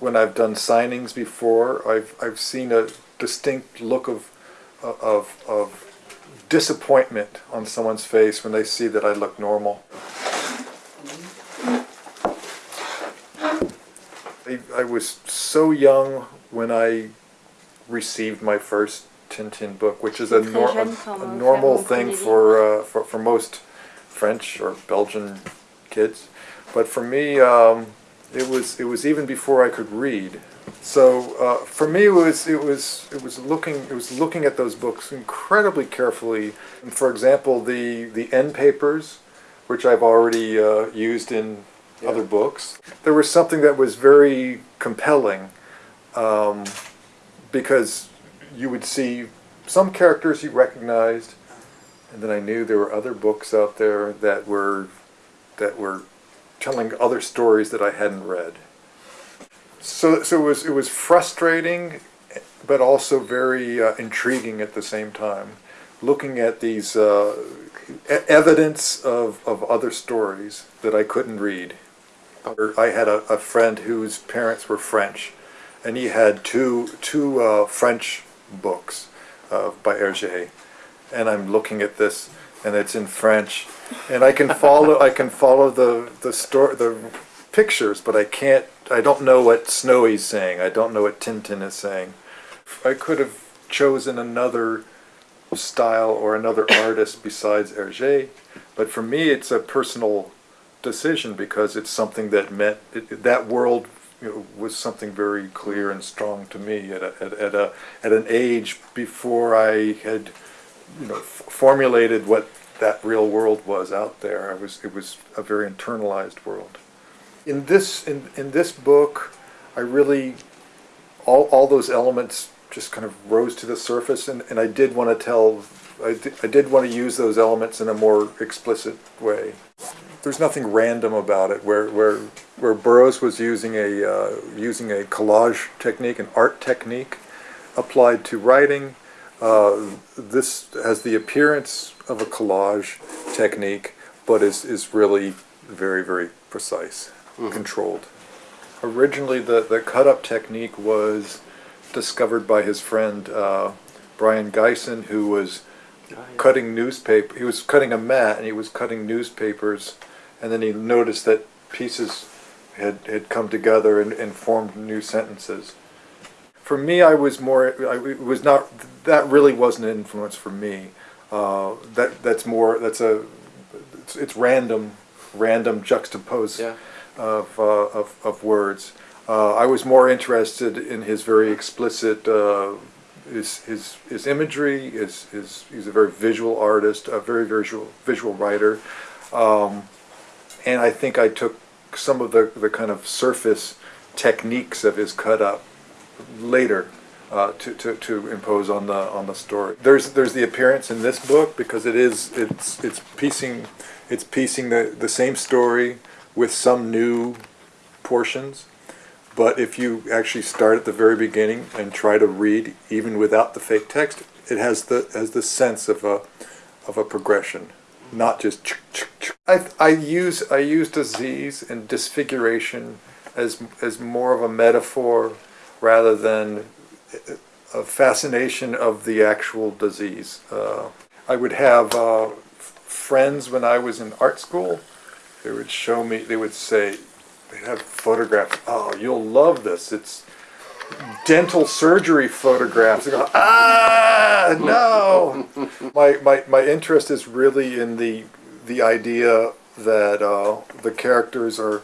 when I've done signings before, I've, I've seen a distinct look of, of, of disappointment on someone's face when they see that I look normal. I, I was so young when I received my first Tintin book, which is a, nor a, a normal thing for, uh, for, for most French or Belgian kids. But for me, um, it was it was even before I could read. So uh, for me, it was it was it was looking it was looking at those books incredibly carefully. And for example, the the end papers, which I've already uh, used in yeah. other books, there was something that was very compelling um, because you would see some characters you recognized, and then I knew there were other books out there that were that were telling other stories that I hadn't read. So, so it was it was frustrating, but also very uh, intriguing at the same time. Looking at these uh, evidence of, of other stories that I couldn't read. I had a, a friend whose parents were French, and he had two two uh, French books uh, by Hergé, and I'm looking at this, and it's in French, and I can follow I can follow the the story the pictures, but I can't. I don't know what Snowy's saying. I don't know what Tintin is saying. I could have chosen another style or another artist besides Hergé, but for me, it's a personal decision because it's something that meant it, that world you know, was something very clear and strong to me at a, at, at a at an age before I had you know formulated what that real world was out there. It was it was a very internalized world. In this in in this book, I really all all those elements just kind of rose to the surface, and and I did want to tell. I did, I did want to use those elements in a more explicit way. There's nothing random about it. Where where where Burroughs was using a uh, using a collage technique, an art technique, applied to writing. Uh, this has the appearance of a collage technique, but is, is really very, very precise, mm controlled. Originally, the, the cut-up technique was discovered by his friend uh, Brion Gysin, who was oh, yeah. cutting newspaper. He was cutting a mat, and he was cutting newspapers, and then he noticed that pieces had, had come together and, and formed new sentences for me, I was more. I it was not. That really wasn't an influence for me. Uh, that that's more. That's a. It's, it's random, random juxtapose yeah. of, uh, of of words. Uh, I was more interested in his very explicit. Uh, his, his, his imagery, his, his, he's a very visual artist, a very visual, visual writer. Um, and I think I took some of the, the kind of surface techniques of his cut up later uh, to, to, to impose on the on the story. There's there's the appearance in this book because it is it's it's piecing it's piecing the, the same story with some new portions. But if you actually start at the very beginning and try to read even without the fake text, it has the has the sense of a of a progression, not just. I I use I use disease and disfiguration as as more of a metaphor rather than a fascination of the actual disease. Uh, I would have uh, friends when I was in art school, they would show me, they would say, they'd have photographs, oh, you'll love this, it's dental surgery photographs. I go, ah, no! my, my, my interest is really in the, the idea that uh, the characters are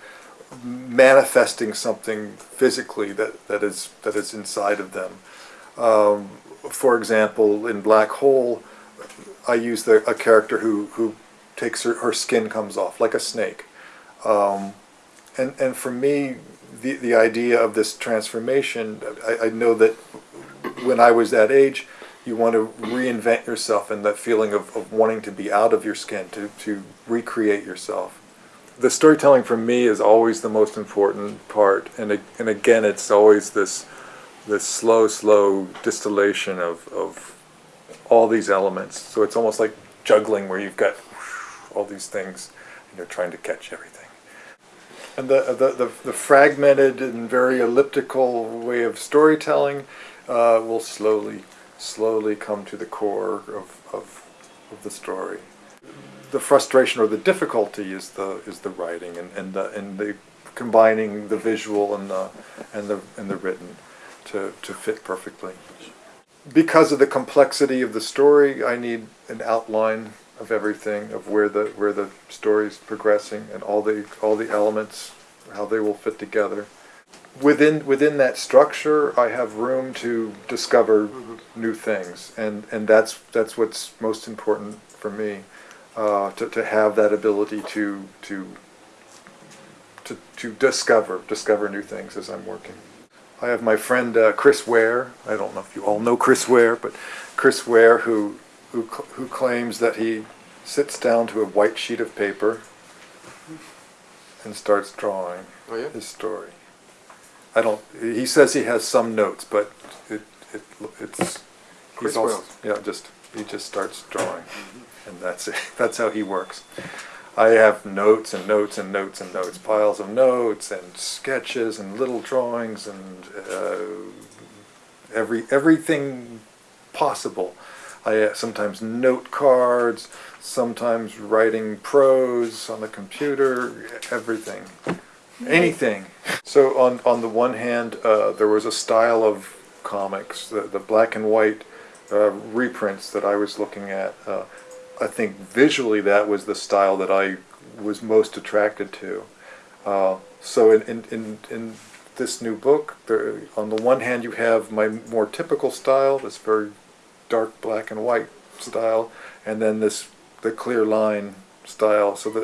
manifesting something physically that, that is that is inside of them. Um, for example, in Black Hole, I use the, a character who, who takes her, her skin comes off like a snake. Um, and, and for me, the, the idea of this transformation, I, I know that when I was that age, you want to reinvent yourself and that feeling of, of wanting to be out of your skin, to, to recreate yourself the storytelling for me is always the most important part, and and again, it's always this this slow, slow distillation of of all these elements. So it's almost like juggling, where you've got all these things, and you're trying to catch everything. And the, the, the, the fragmented and very elliptical way of storytelling uh, will slowly, slowly come to the core of, of, of the story. The frustration or the difficulty is the is the writing and, and the and the combining the visual and the and the and the written to, to fit perfectly. Because of the complexity of the story, I need an outline of everything, of where the where the story's progressing and all the all the elements, how they will fit together. Within within that structure, I have room to discover mm-hmm. new things, and and that's that's what's most important for me, uh, to to have that ability to to to to discover discover new things as I'm working. I have my friend uh, Chris Ware. I don't know if you all know Chris Ware, but Chris Ware, who who who claims that he sits down to a white sheet of paper and starts drawing Oh, yeah? his story. I don't. He says he has some notes, but it it it's Chris also, yeah just he just starts drawing, and that's it. That's how he works. I have notes and notes and notes and notes, piles of notes and sketches and little drawings and uh, every everything possible. I uh, sometimes note cards, sometimes writing prose on the computer, everything, anything. So on on the one hand, uh, there was a style of comics, the, the black and white uh, reprints that I was looking at. Uh, I think visually that was the style that I was most attracted to. Uh, so in, in, in, in this new book, there, on the one hand you have my more typical style, this very dark black and white style, and then this the clear line style. So the,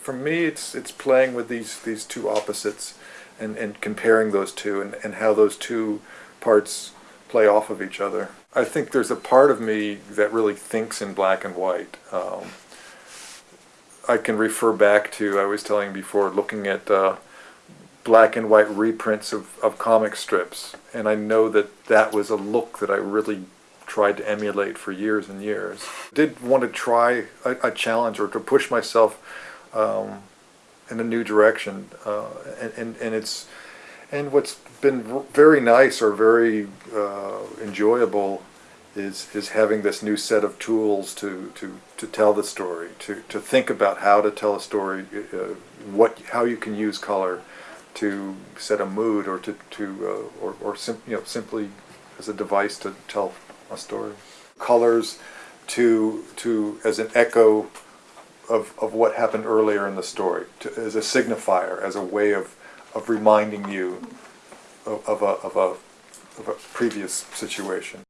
for me, it's it's playing with these these two opposites, and, and comparing those two, and, and how those two parts play off of each other. I think there's a part of me that really thinks in black and white. Um, I can refer back to, I was telling before, looking at uh, black and white reprints of, of comic strips, and I know that that was a look that I really tried to emulate for years and years. Did want to try a, a challenge or to push myself um, in a new direction, uh, and, and, and it's and what's been very nice or very uh, enjoyable is is having this new set of tools to, to, to tell the story, to, to think about how to tell a story, uh, what how you can use color to set a mood or to, to uh, or, or sim- you know simply as a device to tell a story. Colors to to as an echo of, of what happened earlier in the story, to, as a signifier, as a way of, of reminding you of, a, of, a, of a previous situation.